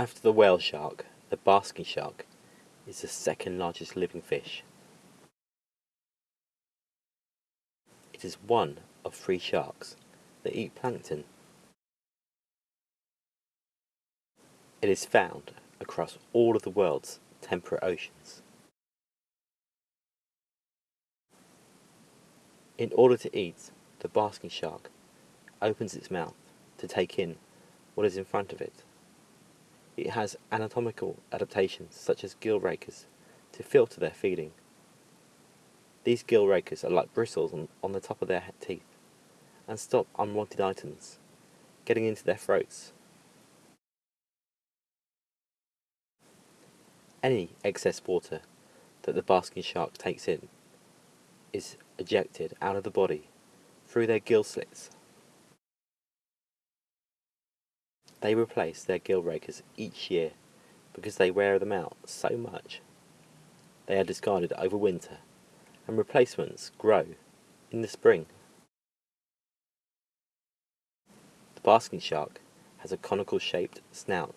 After the whale shark, the basking shark is the second largest living fish. It is one of three sharks that eat plankton. It is found across all of the world's temperate oceans. In order to eat, the basking shark opens its mouth to take in what is in front of it. It has anatomical adaptations such as gill rakers to filter their feeding. These gill rakers are like bristles on, on the top of their teeth and stop unwanted items getting into their throats. Any excess water that the basking shark takes in is ejected out of the body through their gill slits. They replace their gill rakers each year because they wear them out so much. They are discarded over winter and replacements grow in the spring. The basking shark has a conical shaped snout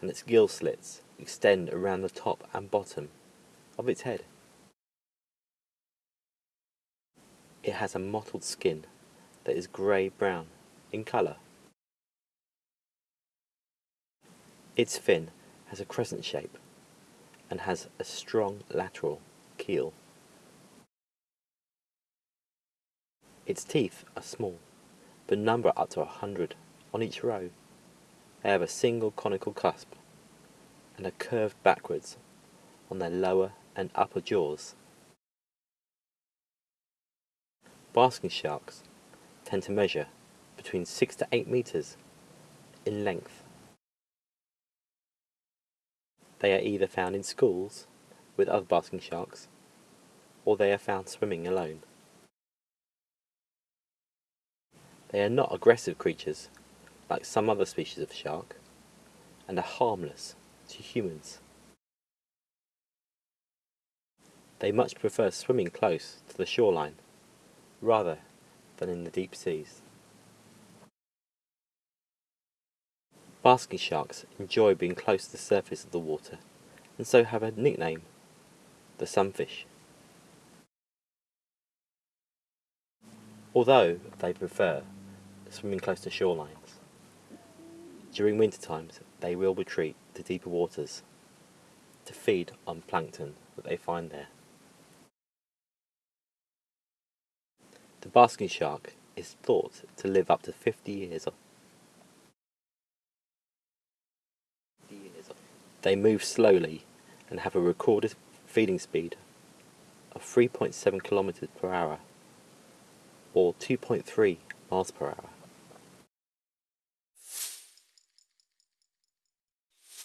and its gill slits extend around the top and bottom of its head. It has a mottled skin that is grey-brown in colour. Its fin has a crescent shape and has a strong lateral keel. Its teeth are small, but number up to a hundred on each row. They have a single conical cusp and are curved backwards on their lower and upper jaws. Basking sharks tend to measure between 6 to 8 metres in length. They are either found in schools with other basking sharks, or they are found swimming alone. They are not aggressive creatures like some other species of shark, and are harmless to humans. They much prefer swimming close to the shoreline rather than in the deep seas. Basking sharks enjoy being close to the surface of the water and so have a nickname, the sunfish. Although they prefer swimming close to shorelines, during winter times they will retreat to deeper waters to feed on plankton that they find there. The basking shark is thought to live up to 50 years They move slowly and have a recorded feeding speed of 3.7 kilometers per hour or 2.3 miles per hour.